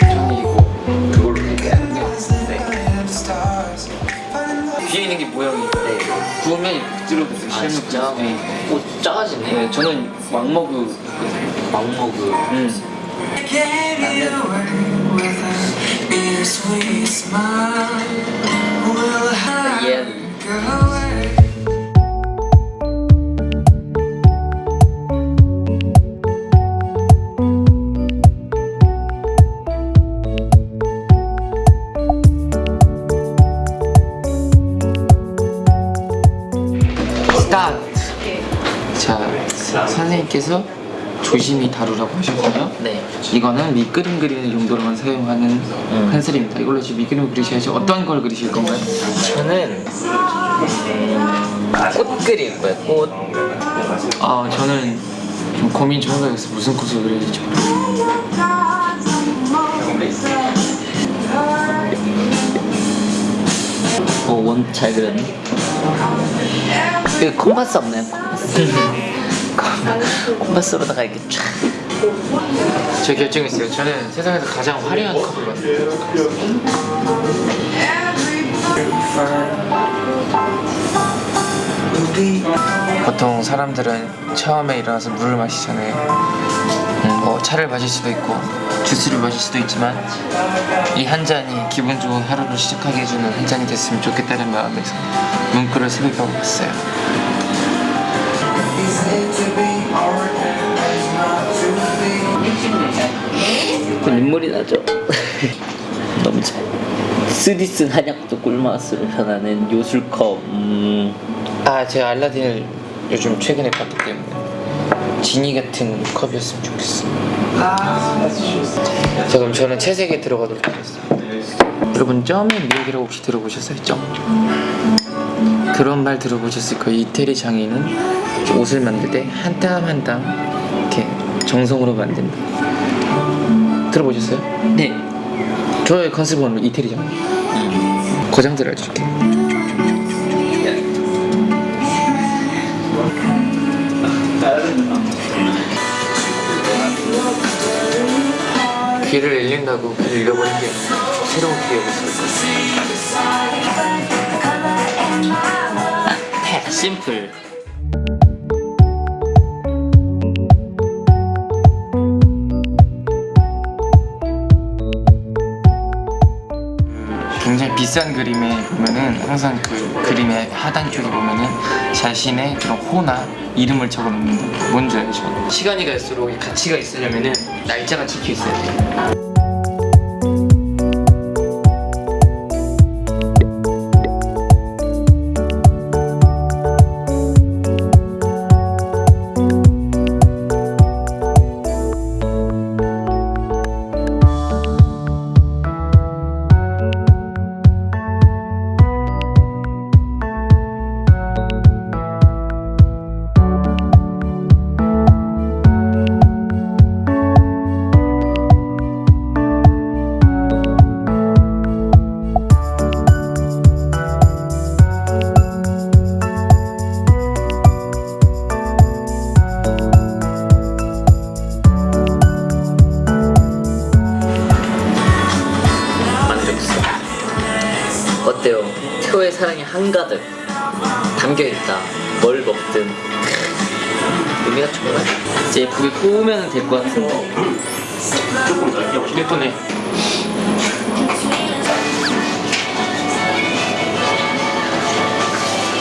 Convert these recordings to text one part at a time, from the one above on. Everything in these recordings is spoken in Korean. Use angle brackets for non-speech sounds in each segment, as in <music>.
저는 이거 그걸로 뒤에 있는 게 모양이 구우면 이렇게 찔러도 돼요. 아 진짜? 네. 오 작아지네. 네, 저는 왕머그. 막먹을 음. 얘는 선생님께서 조심히 다루라고 하셨고요? 네. 이거는 밑그림 그리는 용도로만 사용하는 펜슬입니다. 이걸로 지금 밑그림 그리셔야지 어떤 걸 그리실 건가요? 저는 음, 꽃 그릴 거예요 꽃. 아 저는 좀 고민 좀 해봐야겠어요 무슨 꽃을 그려야 될지. 어 원잘 그렸네 그 콤파스 없나요? 콤파스 <laughs> 콤파스로다가 이렇게 쫙 제 결정했어요. 저는 세상에서 가장 화려한 컵을 만들어요. 보통 사람들은 처음에 일어나서 물을 마시잖아요 음, 뭐 차를 마실 수도 있고 주스를 마실 수도 있지만 이 한 잔이 기분 좋은 하루를 시작하게 해주는 한 잔이 됐으면 좋겠다는 마음에서 문구를 새겨보고 왔어요 그 눈물이 나죠? <laughs> 너무 잘. 스디슨 한약도 꿀맛으로 변하는 요술컵. 음, 아 제가 알라딘을 요즘 최근에 봤기 때문에 지니 같은 컵이었으면 좋겠어 자 그럼 저는 채색에 들어가도록 하겠습니다. 여러분 점의 미역이라고 혹시 들어보셨어요? 점 그런 말 들어보셨을 거예요. 이태리 장인은 옷을 만들 때 한 땀 한 땀 이렇게 정성으로 만든다 들어보셨어요? 네. 저의 컨셉은 이태리 장인 거장들 알려줄게. 귀를 잃는다고 귀를 잃어버린 게 새로운 기억을 쓸 거야 심플 굉장히 비싼 그림에 보면은 항상 그 그림의 하단 쪽에 보면은 자신의 그런 호나 이름을 적어 놓는다. 뭔지 알죠? 시간이 갈수록 이 가치가 있으려면은 날짜가 찍혀 있어야 돼요. 사랑이 한가득 담겨있다. 뭘 먹든. 의미가 정말 이제 예쁘게 꾸우면 될 것 같은데 예쁘네.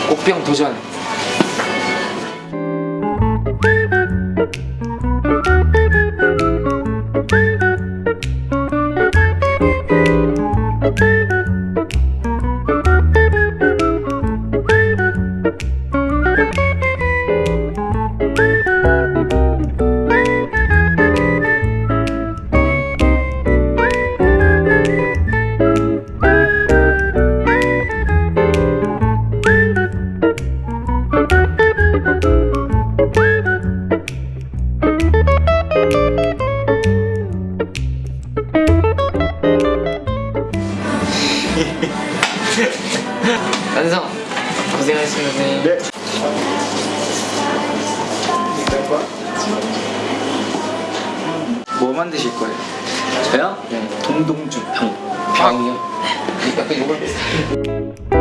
꽃병 도전. 네. 만드실 거예요? 저요? 네. 동동주 병. 병이요? 약간 이걸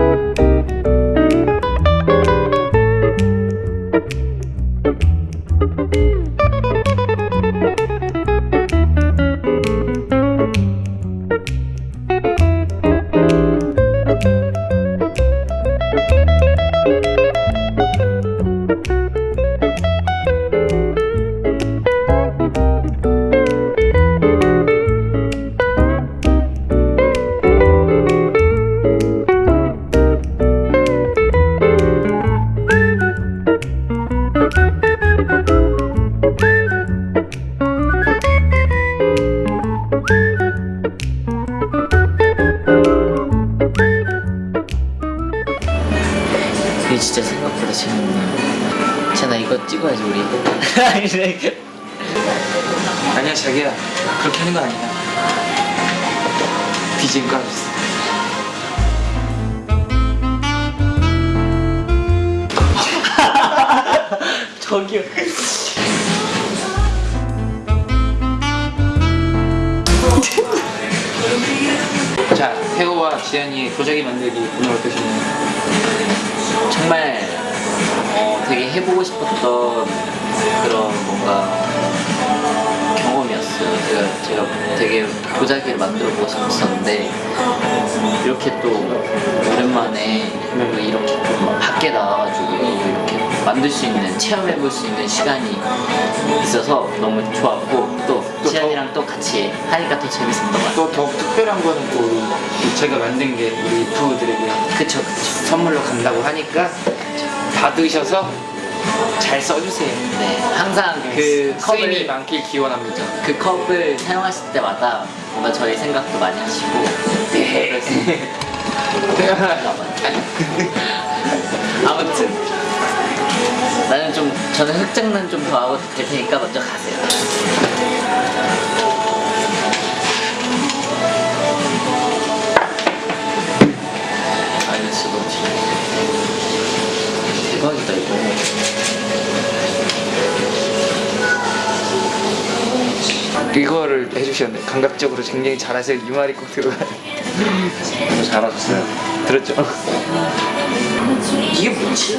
찍어야지 우리. <laughs> 아니야 자기야 그렇게 하는 거 아니야 BGM <laughs> 까줬어 저기요. <laughs> 자 태호와 지안이의 도자기 만들기 오늘 어떠셨나요? 정말 어, 되게 해보고 싶었던 그런 뭔가 경험이었어요. 제가 제가 되게 도자기를 만들어 보고 싶었었는데 이렇게 또 오랜만에 또 이렇게 좀 밖에 나와가지고 이렇게 만들 수 있는 체험해 볼 수 있는 시간이 있어서 너무 좋았고 또 또 지안이랑 또 같이 하니까 더 재밌었던 것 같아요. 또 더욱 특별한 거는 또 우리 제가 만든 게 우리 유튜브들에게 그쵸 그쵸. 선물로 간다고 하니까 받으셔서 잘 써주세요. 네 항상 그 쓰임이 컵을 많길 기원합니다. 그 컵을 사용하실 때마다 뭔가 저희 생각도 많이 하시고. 네. <laughs> 아무튼. 나는 좀 저는 흑장난 좀 더 하고 될 테니까 먼저 가세요. 대박이다 이거. 이거를 해주셨네 감각적으로 굉장히 잘하세요 이 말이 꼭 들어가요 너무 잘하셨어요. 들었죠? 이게 뭐지?